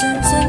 ฉัน